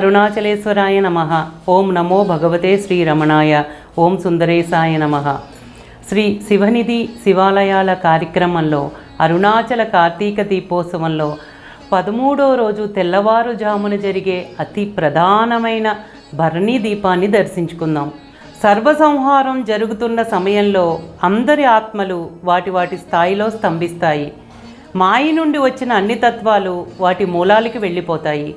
అరుణాచలేశ్వరాయ నమ. ఓం నమో భగవతే శ్రీరమణాయ. ఓం సుందరేశాయ నమ. శ్రీ శివనిధి శివాలయాల కార్యక్రమంలో అరుణాచల కార్తీక దీపోత్సవంలో పదమూడో రోజు తెల్లవారుజామున జరిగే అతి ప్రధానమైన భరణీ దీపాన్ని దర్శించుకుందాం. సర్వసంహారం జరుగుతున్న సమయంలో అందరి ఆత్మలు వాటి వాటి స్థాయిలో స్తంభిస్తాయి. మాయ నుండి వచ్చిన అన్ని తత్వాలు వాటి మూలాలకి వెళ్ళిపోతాయి.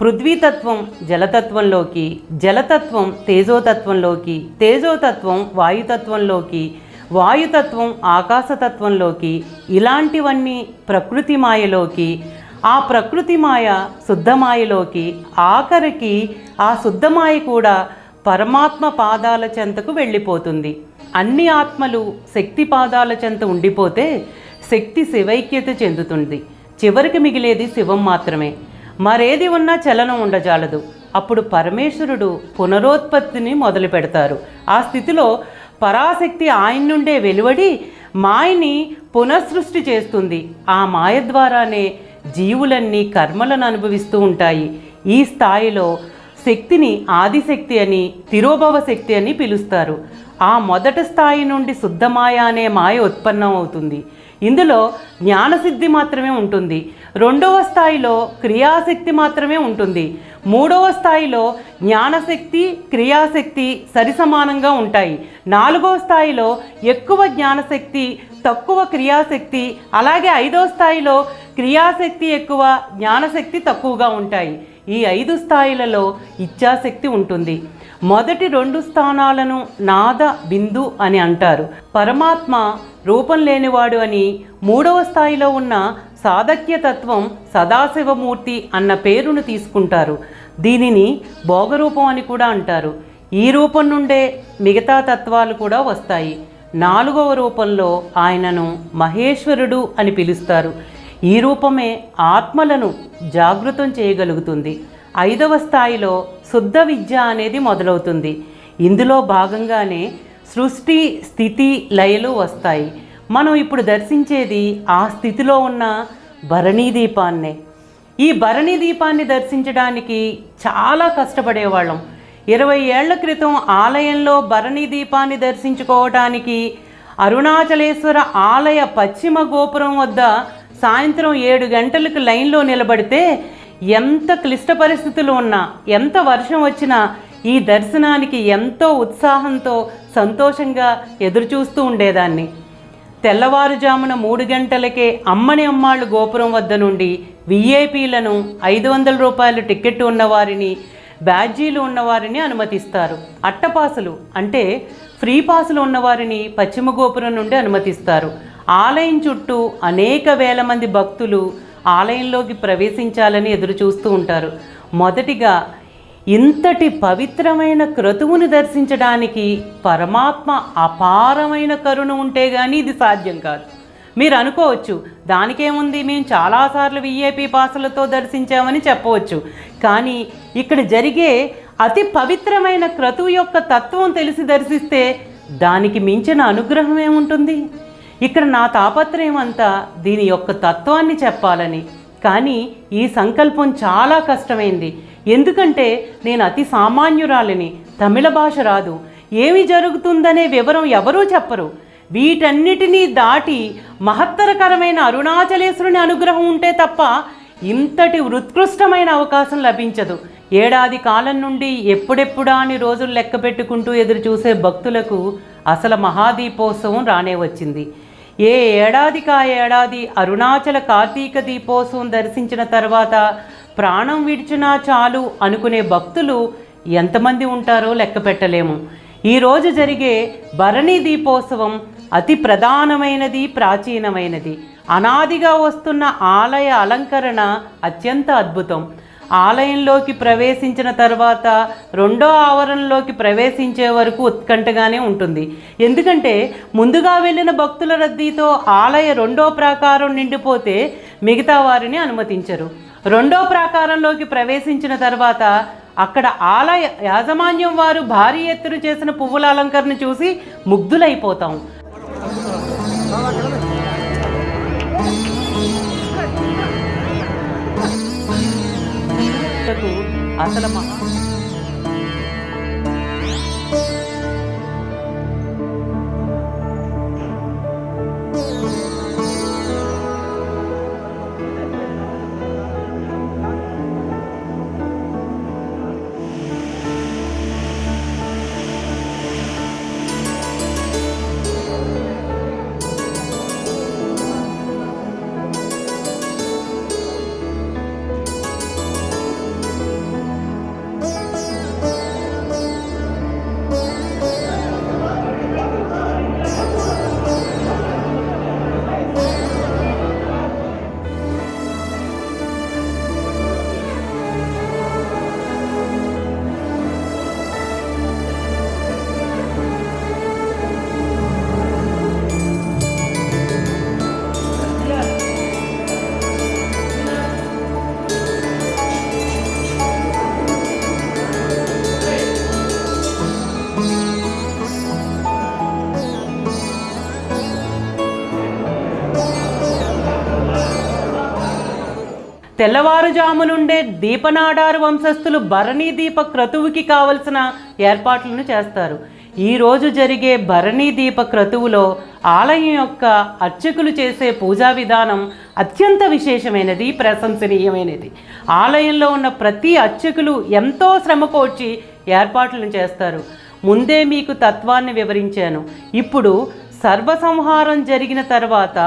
పృథ్వీతత్వం జలతత్వంలోకి జలతత్వం తేజోతత్వంలోకి తేజోతత్వం వాయుతత్వంలోకి వాయుతత్వం ఆకాశతత్వంలోకి ఇలాంటివన్నీ ప్రకృతి మాయలోకి ఆ ప్రకృతి మాయ శుద్ధమాయలోకి ఆఖరికి ఆ శుద్ధమాయ కూడా పరమాత్మ పాదాల చెంతకు వెళ్ళిపోతుంది. అన్ని ఆత్మలు శక్తి పాదాల చెంత ఉండిపోతే శక్తి శివైక్యత చెందుతుంది. చివరికి మిగిలేది శివం మాత్రమే. మరేది ఉన్నా చలనం ఉండజాలదు. అప్పుడు పరమేశ్వరుడు పునరోత్పత్తిని మొదలు పెడతారు ఆ స్థితిలో పరాశక్తి ఆయన నుండే వెలువడి మాయని పునఃసృష్టి చేస్తుంది. ఆ మాయ ద్వారానే జీవులన్నీ కర్మలను అనుభవిస్తూ ఉంటాయి. ఈ స్థాయిలో శక్తిని ఆదిశక్తి అని తిరోభవ శక్తి అని పిలుస్తారు. ఆ మొదటి స్థాయి నుండి శుద్ధమాయ అనే మాయ ఉత్పన్నం అవుతుంది ఇందులో జ్ఞానసిద్ధి మాత్రమే ఉంటుంది. రెండవ స్థాయిలో క్రియాశక్తి మాత్రమే ఉంటుంది. మూడవ స్థాయిలో జ్ఞానశక్తి క్రియాశక్తి సరిసమానంగా ఉంటాయి. నాలుగవ స్థాయిలో ఎక్కువ జ్ఞానశక్తి తక్కువ క్రియాశక్తి అలాగే ఐదో స్థాయిలో క్రియాశక్తి ఎక్కువ జ్ఞానశక్తి తక్కువగా ఉంటాయి. ఈ ఐదు స్థాయిలలో ఇచ్ఛాశక్తి ఉంటుంది. మొదటి రెండు స్థానాలను నాద బిందు అని అంటారు. పరమాత్మ రూపం లేనివాడు అని మూడవ స్థాయిలో ఉన్న సాధక్య తత్వం సదాశివమూర్తి అన్న పేరును తీసుకుంటారు. దీనిని భోగరూపం అని కూడా అంటారు. ఈ రూపం నుండే మిగతా తత్వాలు కూడా వస్తాయి. నాలుగవ రూపంలో ఆయనను మహేశ్వరుడు అని పిలుస్తారు. ఈ రూపమే ఆత్మలను జాగృతం చేయగలుగుతుంది. ఐదవ స్థాయిలో శుద్ధ విద్య అనేది మొదలవుతుంది. ఇందులో భాగంగానే సృష్టి స్థితి లయలు వస్తాయి. మనం ఇప్పుడు దర్శించేది ఆ స్థితిలో ఉన్న భరణీ దీపాన్నే. ఈ భరణీ దీపాన్ని దర్శించడానికి చాలా కష్టపడేవాళ్ళం. ఇరవై ఏళ్ళ క్రితం ఆలయంలో భరణీ దీపాన్ని దర్శించుకోవటానికి అరుణాచలేశ్వర ఆలయ పశ్చిమ గోపురం వద్ద సాయంత్రం ఏడు గంటలకు లైన్లో నిలబడితే ఎంత క్లిష్ట పరిస్థితులు ఉన్నా ఎంత వర్షం వచ్చినా ఈ దర్శనానికి ఎంతో ఉత్సాహంతో సంతోషంగా ఎదురుచూస్తూ ఉండేదాన్ని. తెల్లవారుజామున మూడు గంటలకే అమ్మని అమ్మాళ్ళు గోపురం వద్ద నుండి విఐపీలను ఐదు వందల రూపాయల టికెట్ ఉన్నవారిని బ్యాడ్జీలు ఉన్నవారిని అనుమతిస్తారు. అట్టపాసులు అంటే ఫ్రీ పాసులు ఉన్నవారిని పశ్చిమ గోపురం నుండి అనుమతిస్తారు. ఆలయం చుట్టూ అనేక వేల మంది భక్తులు ఆలయంలోకి ప్రవేశించాలని ఎదురు చూస్తూ ఉంటారు. మొదటిగా ఇంతటి పవిత్రమైన క్రతువును దర్శించడానికి పరమాత్మ అపారమైన కరుణ ఉంటే కానీ ఇది సాధ్యం కాదు. మీరు అనుకోవచ్చు దానికేముంది మేము చాలాసార్లు విఐపి పాసులతో దర్శించామని చెప్పవచ్చు. కానీ ఇక్కడ జరిగే అతి పవిత్రమైన క్రతువు యొక్క తత్వం తెలిసి దర్శిస్తే దానికి మించిన అనుగ్రహం ఏముంటుంది? ఇక్కడ నా తాపత్రయం అంతా దీని యొక్క తత్వాన్ని చెప్పాలని. కానీ ఈ సంకల్పం చాలా కష్టమైంది. ఎందుకంటే నేను అతి సామాన్యురాలిని తమిళ భాష రాదు. ఏమి జరుగుతుందనే వివరం ఎవరూ చెప్పరు. వీటన్నిటినీ దాటి మహత్తరకరమైన అరుణాచలేశ్వరుని అనుగ్రహం ఉంటే తప్ప ఇంతటి ఉత్కృష్టమైన అవకాశం లభించదు. ఏడాది కాలం నుండి ఎప్పుడెప్పుడా అని రోజులు లెక్క పెట్టుకుంటూ ఎదురు చూసే భక్తులకు అసలు మహాదీపోత్సవం రానే వచ్చింది. ఏ ఏడాదికి ఆ ఏడాది అరుణాచల కార్తీక దీపోత్సవం దర్శించిన తర్వాత ప్రాణం విడిచినా చాలు అనుకునే భక్తులు ఎంతమంది ఉంటారో లెక్క పెట్టలేము. ఈరోజు జరిగే భరణి దీపోత్సవం అతి ప్రధానమైనది ప్రాచీనమైనది. అనాదిగా వస్తున్న ఆలయ అలంకరణ అత్యంత అద్భుతం. ఆలయంలోకి ప్రవేశించిన తర్వాత రెండో ఆవరణలోకి ప్రవేశించే వరకు ఉత్కంఠగానే ఉంటుంది. ఎందుకంటే ముందుగా వెళ్ళిన భక్తుల రద్దీతో ఆలయ రెండో ప్రాకారం నిండిపోతే మిగతా వారిని అనుమతించరు. రెండో ప్రాకారంలోకి ప్రవేశించిన తర్వాత అక్కడ ఆలయ యాజమాన్యం వారు భారీ ఎత్తున చేసిన పువ్వుల అలంకరణ చూసి ముగ్ధులైపోతాం. అసలు తెల్లవారుజాము నుండే దీపనాడారు వంశస్థులు భరణీ దీప క్రతువుకి కావలసిన ఏర్పాట్లను చేస్తారు. ఈరోజు జరిగే భరణీ దీప క్రతువులో ఆలయం యొక్క అర్చకులు చేసే పూజా విధానం అత్యంత విశేషమైనది ప్రశంసనీయమైనది. ఆలయంలో ఉన్న ప్రతి అర్చకులు ఎంతో శ్రమకోర్చి ఏర్పాట్లను చేస్తారు. ముందే మీకు తత్వాన్ని వివరించాను. ఇప్పుడు సర్వసంహారం జరిగిన తర్వాత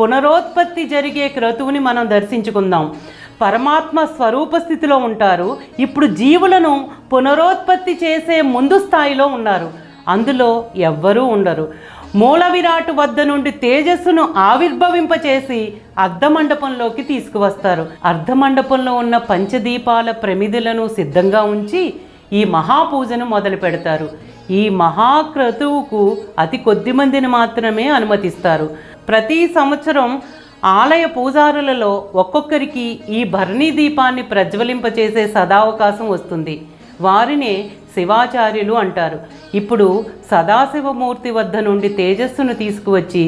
పునరోత్పత్తి జరిగే క్రతువుని మనం దర్శించుకుందాం. పరమాత్మ స్వరూప స్థితిలో ఉంటారు. ఇప్పుడు జీవులను పునరోత్పత్తి చేసే ముందు స్థాయిలో ఉన్నారు. అందులో ఎవ్వరూ ఉండరు. మూల విరాటు వద్ద నుండి తేజస్సును ఆవిర్భవింపచేసి అర్ధమండపంలోకి తీసుకువస్తారు. అర్ధమండపంలో ఉన్న పంచదీపాల ప్రమిదులను సిద్ధంగా ఉంచి ఈ మహాపూజను మొదలు పెడతారు. ఈ మహాక్రతువుకు అతి కొద్ది మందిని మాత్రమే అనుమతిస్తారు. ప్రతి సంవత్సరం ఆలయ పూజారులలో ఒక్కొక్కరికి ఈ భరణీ దీపాన్ని ప్రజ్వలింపచేసే సదావకాశం వస్తుంది. వారినే శివాచార్యులు అంటారు. ఇప్పుడు సదాశివమూర్తి వద్ద నుండి తేజస్సును తీసుకువచ్చి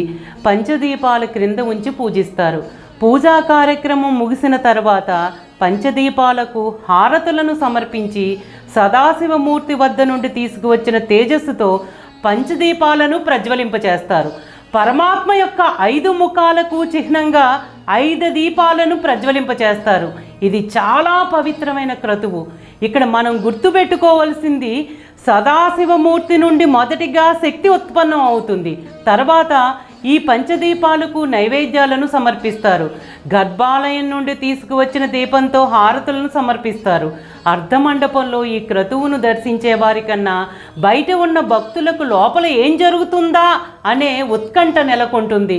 పంచదీపాల క్రింద ఉంచి పూజిస్తారు. పూజా కార్యక్రమం ముగిసిన తర్వాత పంచదీపాలకు హారతులను సమర్పించి సదాశివమూర్తి వద్ద నుండి తీసుకువచ్చిన తేజస్సుతో పంచదీపాలను ప్రజ్వలింపచేస్తారు. పరమాత్మ యొక్క ఐదు ముఖాలకు చిహ్నంగా ఐదు దీపాలను ప్రజ్వలింపచేస్తారు. ఇది చాలా పవిత్రమైన క్రతువు. ఇక్కడ మనం గుర్తుపెట్టుకోవలసింది సదాశివమూర్తి నుండి మొదటిగా శక్తి ఉత్పన్నం అవుతుంది. తర్వాత ఈ పంచదీపాలకు నైవేద్యాలను సమర్పిస్తారు. గర్భాలయం నుండి తీసుకువచ్చిన దీపంతో హారతులను సమర్పిస్తారు. అర్ధమండపంలో ఈ క్రతువును దర్శించే వారికన్నా బయట ఉన్న భక్తులకు లోపల ఏం జరుగుతుందా అనే ఉత్కంఠ నెలకొంటుంది.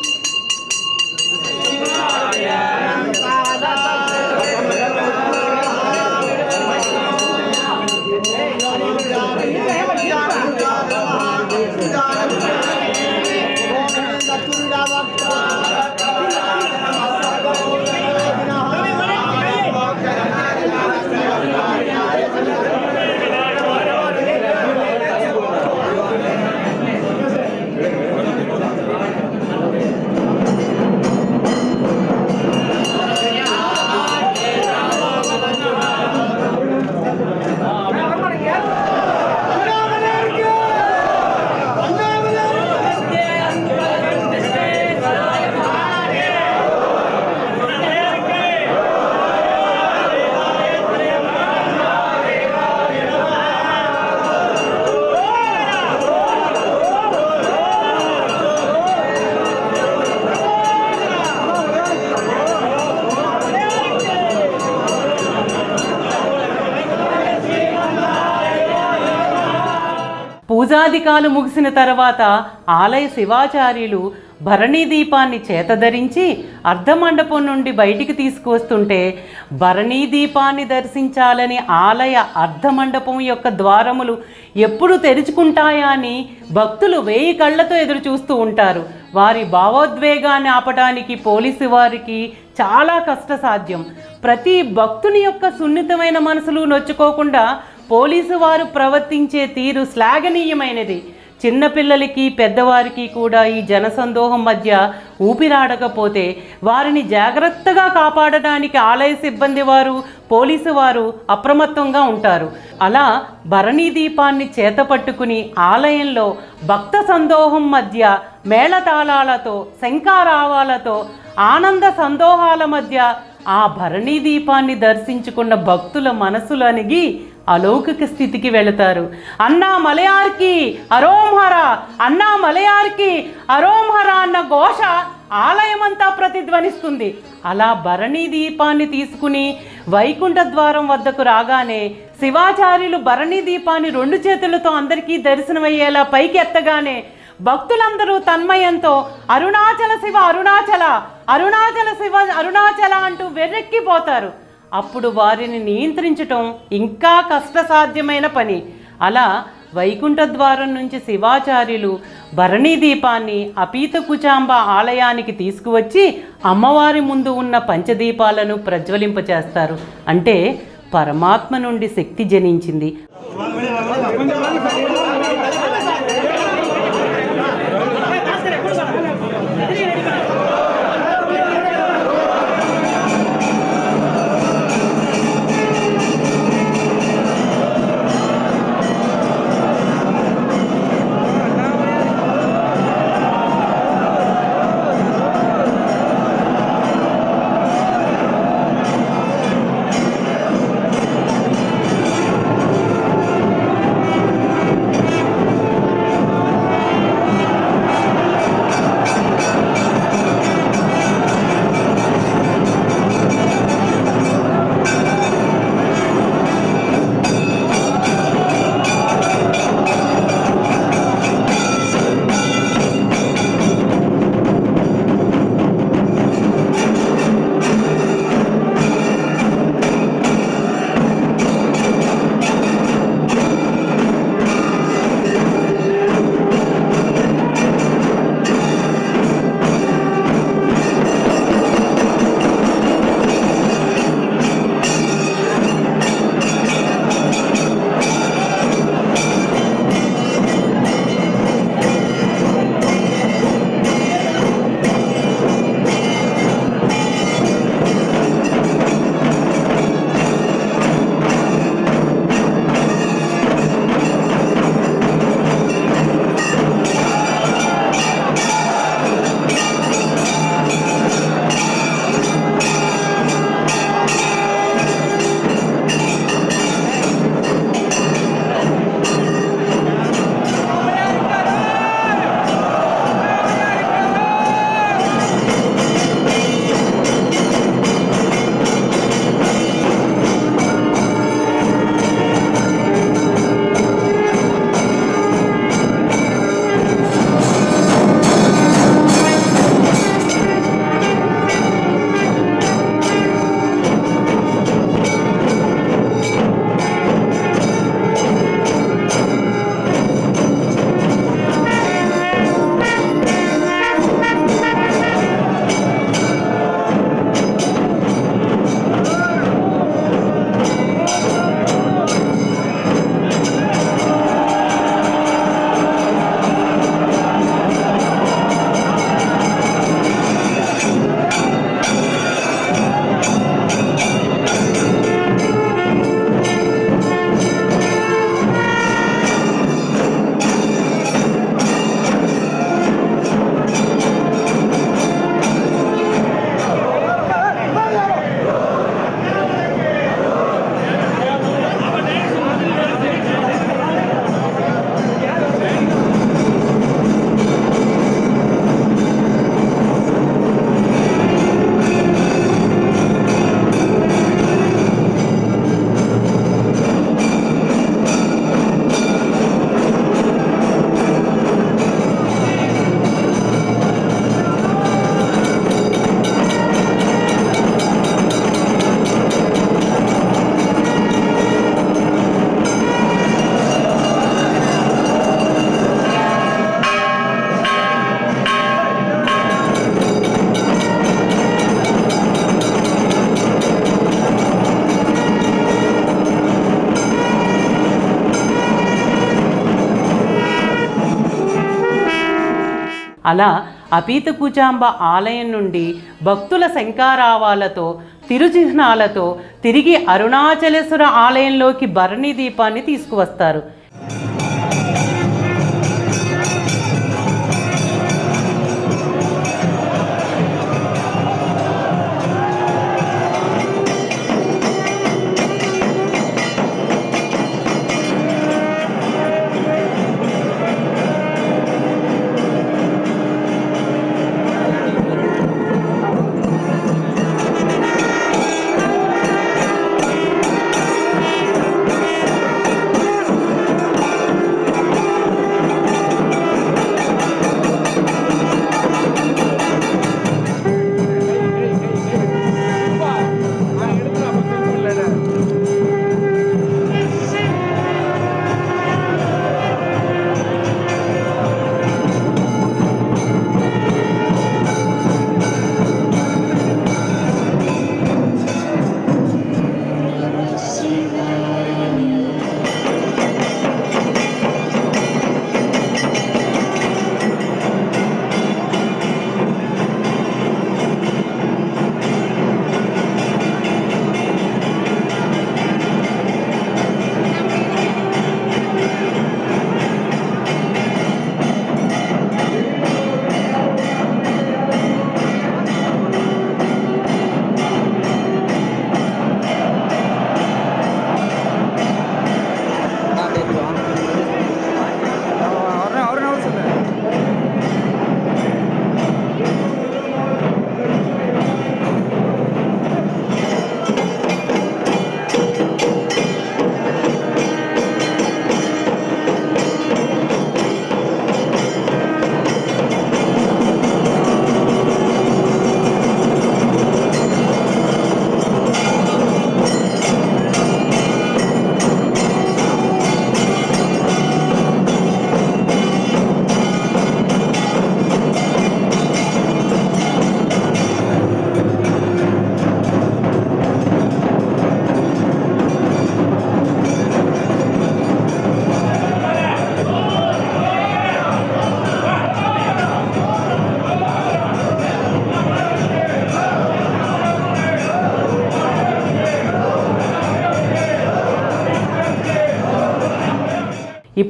యాగాదికాలు ముగిసిన తర్వాత ఆలయ శివాచార్యులు భరణీ దీపాన్ని చేతధరించి అర్ధమండపం నుండి బయటికి తీసుకువస్తుంటే భరణీ దీపాన్ని దర్శించాలని ఆలయ అర్ధమండపం యొక్క ద్వారములు ఎప్పుడు తెరుచుకుంటాయా అని భక్తులు వేయి కళ్ళతో ఎదురు చూస్తూ ఉంటారు. వారి భావోద్వేగాన్ని ఆపడానికి పోలీసు వారికి చాలా కష్టసాధ్యం. ప్రతి భక్తుని యొక్క సున్నితమైన మనసులు నొచ్చుకోకుండా పోలీసు వారు ప్రవర్తించే తీరు శ్లాఘనీయమైనది. చిన్నపిల్లలకి పెద్దవారికి కూడా ఈ జనసందోహం మధ్య ఊపిరాడకపోతే వారిని జాగ్రత్తగా కాపాడడానికి ఆలయ సిబ్బంది వారు పోలీసు వారు అప్రమత్తంగా ఉంటారు. అలా భరణీ దీపాన్ని చేతపట్టుకుని ఆలయంలో భక్త సందోహం మధ్య మేళతాళాలతో శంఖారావాలతో ఆనంద సందోహాల మధ్య ఆ భరణీ దీపాన్ని దర్శించుకున్న భక్తుల మనసులు అలౌకిక స్థితికి వెళతారు. అన్నా మలయార్కి అరోంహర అన్నా మలయార్కి అరోంహర అన్న ఘోష ఆలయమంతా ప్రతిధ్వనిస్తుంది. అలా భరణీ దీపాన్ని తీసుకుని వైకుంఠ ద్వారం వద్దకు రాగానే శివాచార్యులు భరణీ దీపాన్ని రెండు చేతులతో అందరికీ దర్శనమయ్యేలా పైకి ఎత్తగానే భక్తులందరూ తన్మయంతో అరుణాచల శివ అరుణాచల అరుణాచల శివ అరుణాచల అంటూ వెర్రెక్కిపోతారు అప్పుడు వారిని నియంత్రించటం ఇంకా కష్టసాధ్యమైన పని. అలా వైకుంఠ ద్వారం నుంచి శివాచార్యులు భరణీ దీపాన్ని అపీత కుచాంబ ఆలయానికి తీసుకువచ్చి అమ్మవారి ముందు ఉన్న పంచదీపాలను ప్రజ్వలింపచేస్తారు. అంటే పరమాత్మ నుండి శక్తి జనించింది. అలా అపీతకుచాంబ ఆలయం నుండి భక్తుల శంకారావాలతో తిరుచిహ్నాలతో తిరిగి అరుణాచలేశ్వర ఆలయంలోకి భరణి దీపాన్ని తీసుకువస్తారు.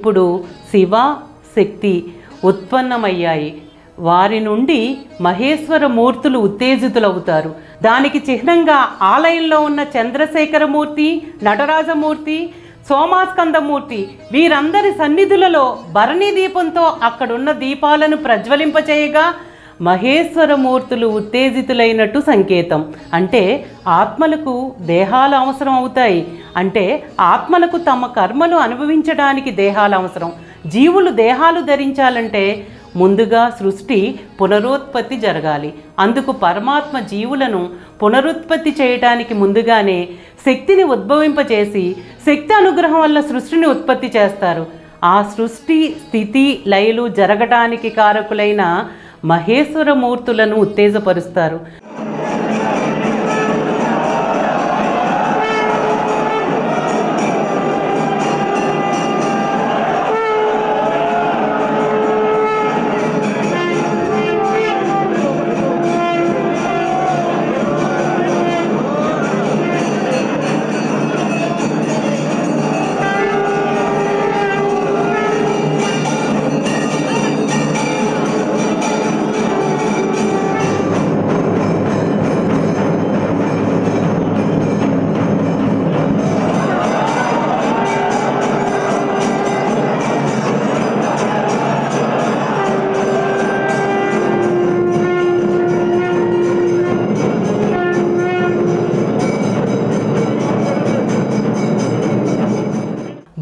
ఇప్పుడు శివ శక్తి ఉత్పన్నమయ్యాయి. వారి నుండి మహేశ్వర మూర్తులు ఉత్తేజితులవుతారు. దానికి చిహ్నంగా ఆలయంలో ఉన్న చంద్రశేఖరమూర్తి నటరాజమూర్తి సోమాస్కందమూర్తి వీరందరి సన్నిధులలో భరణి దీపంతో అక్కడున్న దీపాలను ప్రజ్వలింపచేయగా మహేశ్వరమూర్తులు ఉత్తేజితులైనట్టు సంకేతం. అంటే ఆత్మలకు దేహాలు అవసరం అవుతాయి. అంటే ఆత్మలకు తమ కర్మలు అనుభవించడానికి దేహాలు అవసరం. జీవులు దేహాలు ధరించాలంటే ముందుగా సృష్టి పునరుత్పత్తి జరగాలి. అందుకు పరమాత్మ జీవులను పునరుత్పత్తి చేయటానికి ముందుగానే శక్తిని ఉద్భవింపచేసి శక్తి అనుగ్రహం వల్ల సృష్టిని ఉత్పత్తి చేస్తారు. ఆ సృష్టి స్థితి లయలు జరగటానికి కారకులైన మహేశ్వర మూర్తులను ఉత్తేజపరుస్తారు.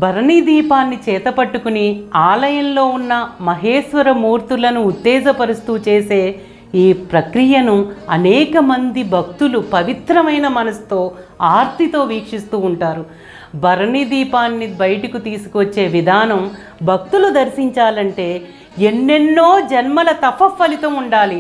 భరణి దీపాన్ని చేతపట్టుకుని ఆలయంలో ఉన్న మహేశ్వర మూర్తులను ఉత్తేజపరుస్తూ చేసే ఈ ప్రక్రియను అనేక మంది భక్తులు పవిత్రమైన మనసుతో ఆర్తితో వీక్షిస్తూ ఉంటారు. భరణి దీపాన్ని బయటకు తీసుకొచ్చే విధానం భక్తులు దర్శించాలంటే ఎన్నెన్నో జన్మల తప ఫలితం ఉండాలి.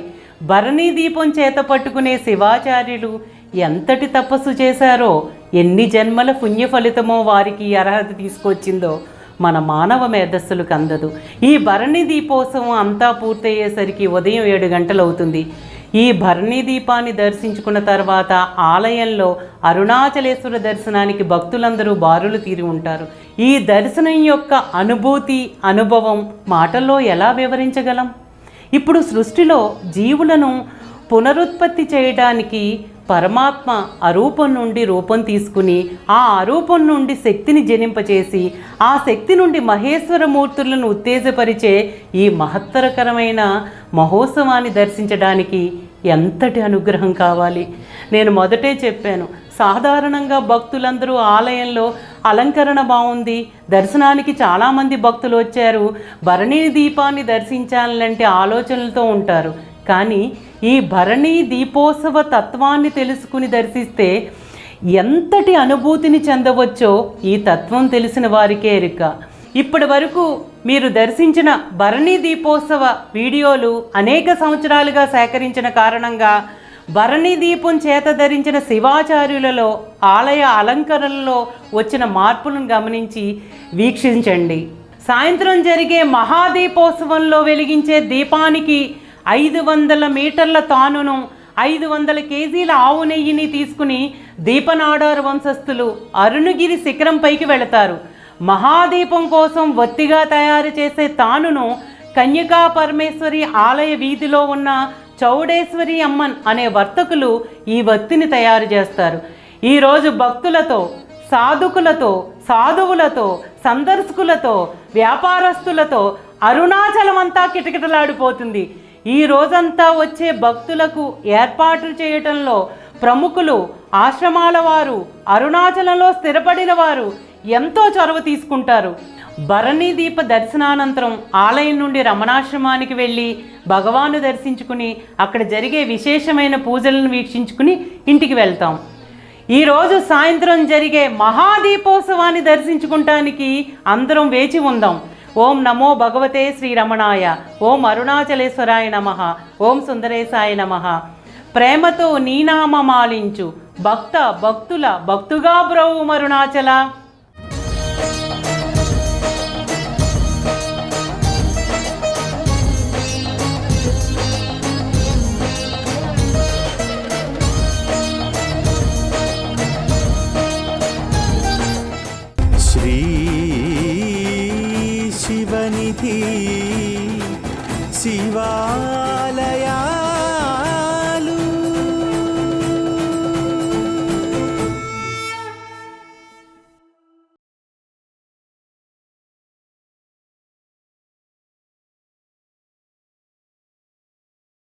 భరణి దీపం చేత పట్టుకునే శివాచార్యులు ఎంతటి తపస్సు చేశారో ఎన్ని జన్మల పుణ్య ఫలితమో వారికి అర్హత తీసుకొచ్చిందో మన మానవ మేధస్సులకు అందదు. ఈ భరణి దీపోత్సవం అంతా పూర్తయ్యేసరికి ఉదయం ఏడు గంటలవుతుంది. ఈ భరణి దీపాన్ని దర్శించుకున్న తర్వాత ఆలయంలో అరుణాచలేశ్వర దర్శనానికి భక్తులందరూ బారులు తీరి ఉంటారు. ఈ దర్శనం యొక్క అనుభూతి అనుభవం మాటల్లో ఎలా వివరించగలం? ఇప్పుడు సృష్టిలో జీవులను పునరుత్పత్తి చేయడానికి పరమాత్మ అరూపం నుండి రూపం తీసుకుని ఆ అరూపం నుండి శక్తిని జనింపచేసి ఆ శక్తి నుండి మహేశ్వర మూర్తులను ఉత్తేజపరిచే ఈ మహత్తరకరమైన మహోత్సవాన్ని దర్శించడానికి ఎంతటి అనుగ్రహం కావాలి? నేను మొదటే చెప్పాను సాధారణంగా భక్తులందరూ ఆలయంలో అలంకరణ బాగుంది దర్శనానికి చాలామంది భక్తులు వచ్చారు భరణి దీపాన్ని దర్శించాలంటే ఆలోచనలతో ఉంటారు. కానీ ఈ భరణి దీపోత్సవ తత్వాన్ని తెలుసుకుని దర్శిస్తే ఎంతటి అనుభూతిని చెందవచ్చో ఈ తత్వం తెలిసిన వారికే ఎరుక. ఇప్పటి వరకు మీరు దర్శించిన భరణి దీపోత్సవ వీడియోలు అనేక సంవత్సరాలుగా సేకరించిన కారణంగా భరణి దీపం చేత ధరించిన శివాచార్యులలో ఆలయ అలంకరణలో వచ్చిన మార్పులను గమనించి వీక్షించండి. సాయంత్రం జరిగే మహాదీపోత్సవంలో వెలిగించే దీపానికి ఐదు వందల మీటర్ల తానును ఐదు వందల కేజీల ఆవు నెయ్యిని తీసుకుని దీపనాడారు వంశస్థులు అరుణగిరి శిఖరం పైకి వెళతారు. మహాదీపం కోసం వత్తిగా తయారు చేసే తానును కన్యకా పరమేశ్వరి ఆలయ వీధిలో ఉన్న చౌడేశ్వరి అమ్మన్ అనే వర్తకులు ఈ వత్తిని తయారు చేస్తారు. ఈరోజు భక్తులతో సాధుకులతో సాధువులతో సందర్శకులతో వ్యాపారస్తులతో అరుణాచలం అంతా కిటకిటలాడిపోతుంది. ఈ రోజంతా వచ్చే భక్తులకు ఏర్పాట్లు చేయటంలో ప్రముఖులు ఆశ్రమాల వారు అరుణాచలంలో స్థిరపడిన వారు ఎంతో చొరవ తీసుకుంటారు. భరణి దీప దర్శనానంతరం ఆలయం నుండి రమణాశ్రమానికి వెళ్ళి భగవాను దర్శించుకుని అక్కడ జరిగే విశేషమైన పూజలను వీక్షించుకుని ఇంటికి వెళ్తాం. ఈరోజు సాయంత్రం జరిగే మహాదీపోత్సవాన్ని దర్శించుకుంటానికి అందరం వేచి ఉందాం. ఓం నమో భగవతే శ్రీరమణాయ. ఓం అరుణాచలేశ్వరాయ నమ. ఓం సుందరేశాయ నమ. ప్రేమతో నీనామమాలించు భక్త భక్తుల భక్తుగా బ్రవు మరుణాచల சிவா